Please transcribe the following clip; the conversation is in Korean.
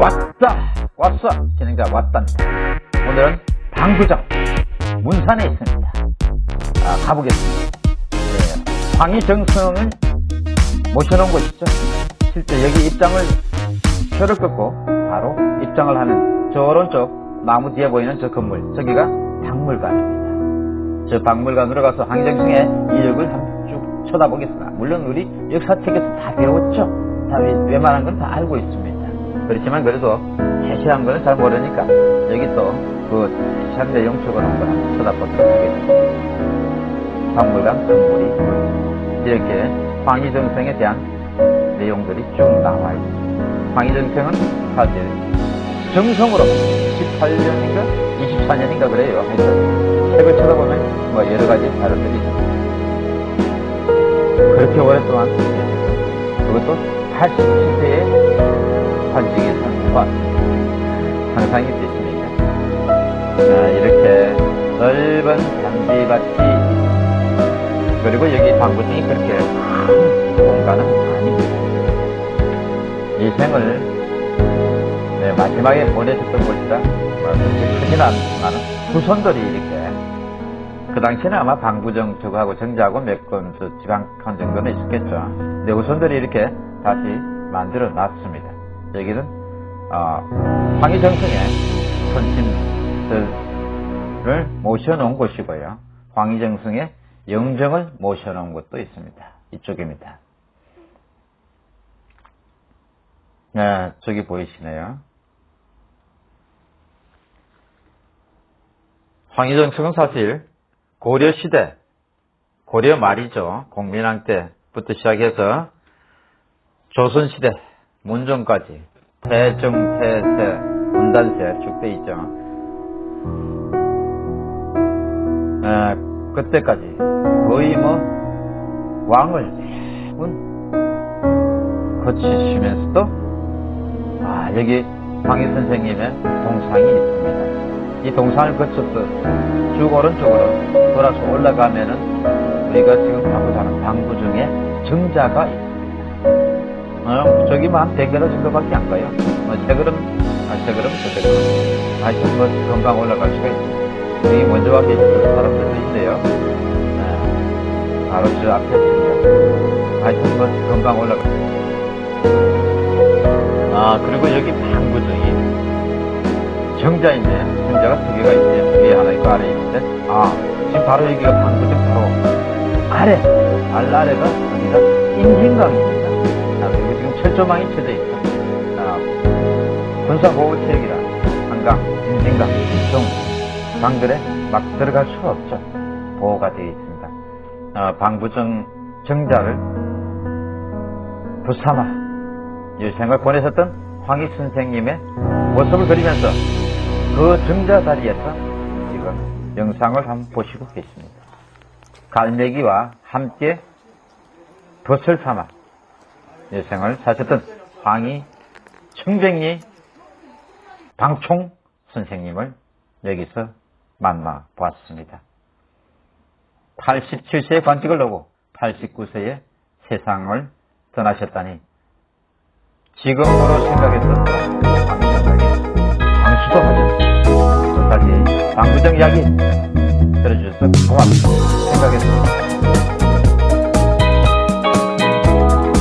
왔다 왔어. 진행자 왔단다. 오늘은 방구정 문산에 있습니다. 아, 가보겠습니다. 네, 황희정성을 모셔놓은 곳이죠. 실제 여기 입장을 표를 끊고 바로 입장을 하는 저 오른쪽 나무 뒤에 보이는 저 건물 저기가 박물관입니다. 저 박물관으로 가서 황희정성의 이력을 쭉 쳐다보겠습니다. 물론 우리 역사책에서 다 배웠죠. 다 웬만한 건 다 알고 있습니다 그렇지만 그래도 세세한 거는 잘 모르니까 여기 또그 세세한 내용 적어 놓은 거 한번 쳐다보도록 하겠습니다. 박물관 건물이 이렇게 황희정성에 대한 내용들이 쭉 나와 있습니다. 황희정성은 사실 정성으로 18년인가 24년인가 그래요. 하여튼 책을 쳐다보면 뭐 여러 가지 자료들이 있습니다. 그렇게 오랫동안 그것도 87세에 관직에서 왔습니다. 상상이 되십니까? 자, 이렇게 넓은 잔디밭이 그리고 여기 방구등이 그렇게 큰 공간은 아닙니다. 이 생을 네, 마지막에 보내셨던 그렇게 크진 않지만 후손들이 이렇게 그 당시에는 아마 방구정 저거하고 정자하고 몇건 지방칸 정도는 있었겠죠. 근데 후손들이 이렇게 다시 만들어 놨습니다. 여기는 어, 황희정성의 선친들을 모셔놓은 곳이고요. 황희정성의 영정을 모셔놓은 곳도 있습니다. 이쪽입니다. 네, 저기 보이시네요. 황희정성은 사실 고려시대, 고려 말이죠. 공민왕 때부터 시작해서 조선시대, 문정까지 태정, 태세, 문단세 쭉돼 있죠. 에, 그때까지 거의 뭐 왕을 거치시면서도 아 여기 황희 선생님의 동상이 있습니다. 이 동상을 거쳐서 쭉 오른쪽으로 돌아서 올라가면은 우리가 지금 가고자 하는 방구 중에 정자가 있습니다. 어, 저기만 한 100m 정도밖에 안 가요. 뭐, 세 걸음, 아, 세 걸음, 저세 걸음. 하여튼 뭐, 금방 올라갈 수가 있어요. 여기 먼저 와 계신 사람들도 있네요. 네. 바로 저 앞에 있습니다. 하여튼 뭐, 금방 올라가. 아, 그리고 여기 방구등이 정자 있네. 정자가 두 개가 있네. 위에 하나 있고 아래 있는데. 아, 지금 바로 여기가 방구등 바로 아래. 알아래가 여기가 임진강입니다. 철조망이 쳐져 있어. 아, 군사보호체육이라 한강, 인진강, 등 강들에 막 들어갈 수가 없죠. 보호가 되어 있습니다. 아, 방부정 정자를 부삼아 유생을 보내셨던 황희 선생님의 모습을 그리면서 그 정자 자리에서 지금 영상을 한번 보시고 계십니다. 갈매기와 함께 덫을 삼아 여생을 사셨던 황희 청백리 방총 선생님을 여기서 만나 보았습니다. 87세의 관직을 놓고 89세에 세상을 떠나셨다니 지금으로 생각했던 당신에게 방수도 하셨습니다. 끝까지 방구정 이야기 들어주셔서 고맙습니다. 생각했습니다.